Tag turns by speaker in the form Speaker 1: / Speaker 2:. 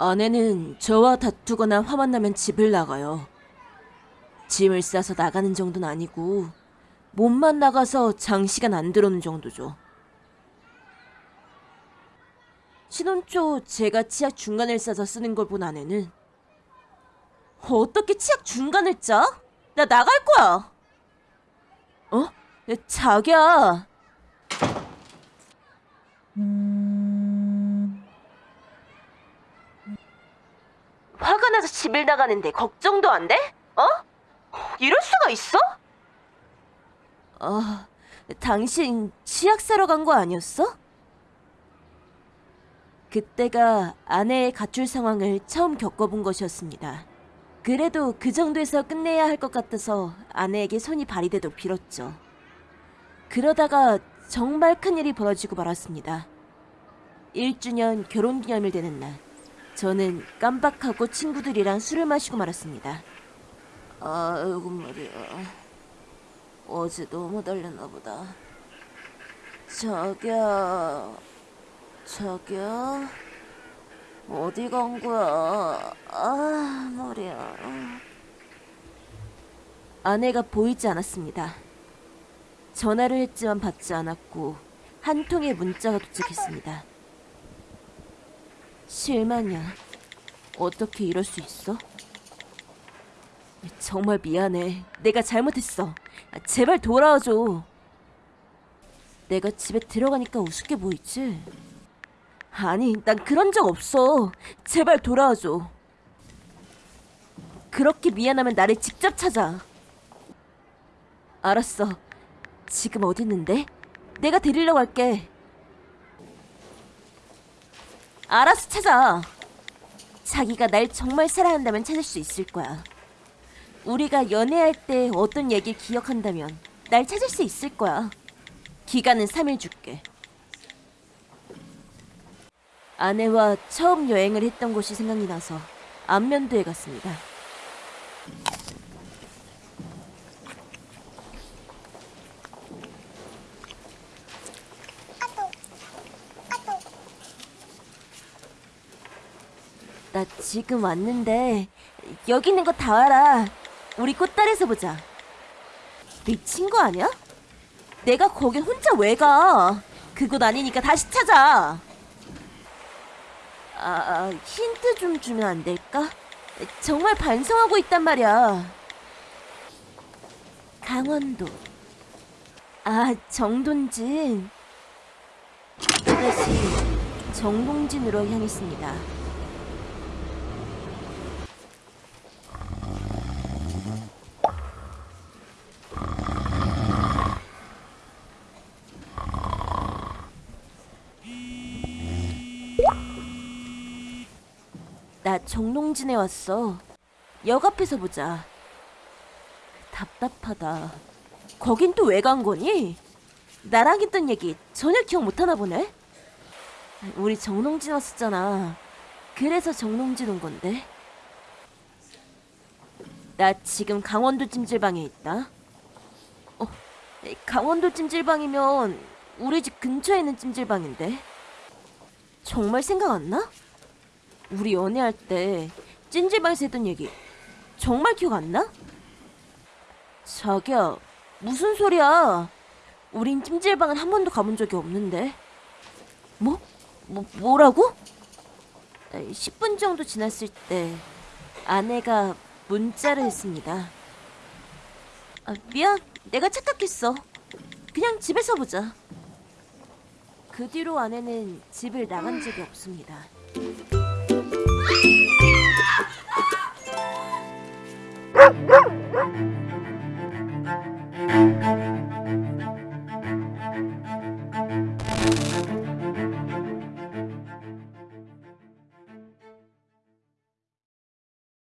Speaker 1: 아내는 저와 다투거나 화만 나면 집을 나가요. 짐을 싸서 나가는 정도는 아니고 몸만 나가서 장시간 안 들어오는 정도죠. 신혼 초 제가 치약 중간을 싸서 쓰는 걸 본 아내는 어떻게 치약 중간을 짜? 나 나갈 거야. 어? 자기야. 화가 나서 집을 나가는데 걱정도 안 돼? 어? 이럴 수가 있어? 아, 당신 치약 사러 간 거 아니었어? 그때가 아내의 가출 상황을 처음 겪어본 것이었습니다. 그래도 그 정도에서 끝내야 할 것 같아서 아내에게 손이 발휘되도록 빌었죠. 그러다가 정말 큰일이 벌어지고 말았습니다. 1주년 결혼기념일 되는 날, 저는 깜빡하고 친구들이랑 술을 마시고 말았습니다. 아이고 말이야. 어제 너무 달렸나 보다. 자기야, 자기야, 어디 간 거야? 아, 머리야. 아내가 보이지 않았습니다. 전화를 했지만 받지 않았고 한 통의 문자가 도착했습니다. 실망이야. 어떻게 이럴 수 있어? 정말 미안해. 내가 잘못했어. 제발 돌아와줘. 내가 집에 들어가니까 우습게 보이지? 아니, 난 그런 적 없어. 제발 돌아와줘. 그렇게 미안하면 나를 직접 찾아. 알았어. 지금 어디 있는데? 내가 데리러 갈게. 알아서 찾아. 자기가 날 정말 사랑한다면 찾을 수 있을 거야. 우리가 연애할 때 어떤 얘기를 기억한다면 날 찾을 수 있을 거야. 기간은 3일 줄게. 아내와 처음 여행을 했던 곳이 생각이 나서 안면도에 갔습니다. 나 지금 왔는데 여기 있는 거 다 알아. 우리 꽃다리에서 보자. 미친 거 아니야? 내가 거긴 혼자 왜 가? 그곳 아니니까 다시 찾아. 아, 아, 힌트 좀 주면 안 될까? 정말 반성하고 있단 말이야. 강원도. 아, 정동진. 또다시 정동진으로 향했습니다. 나 정동진에 왔어. 역 앞에서 보자. 답답하다. 거긴 또 왜 간 거니? 나랑 했던 얘기 전혀 기억 못 하나 보네. 우리 정동진 왔었잖아. 그래서 정동진 온 건데. 나 지금 강원도 찜질방에 있다. 어, 강원도 찜질방이면 우리 집 근처에 있는 찜질방인데. 정말 생각 안 나? 우리 연애할 때 찜질방에서 했던 얘기 정말 기억 안 나? 자기야 무슨 소리야 우린 찜질방은 한 번도 가본 적이 없는데 뭐? 뭐 뭐라고? 10분 정도 지났을 때 아내가 문자를 했습니다 아, 미안 내가 착각했어 그냥 집에서 보자 그 뒤로 아내는 집을 나간 적이 없습니다
Speaker 2: Música